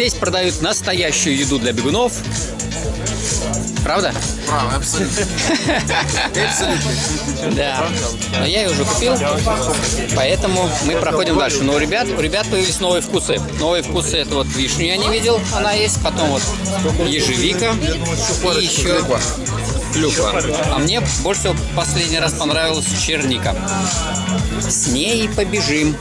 Здесь продают настоящую еду для бегунов. Правда? Правда, абсолютно. Абсолютно. Да. Но я ее уже купил, поэтому мы проходим дальше. Но у ребят, у ребят появились новые вкусы. Новые вкусы это вот вишню я не видел, она есть. Потом вот ежевика и еще клюква. А мне больше всего последний раз понравилась черника. С ней побежим.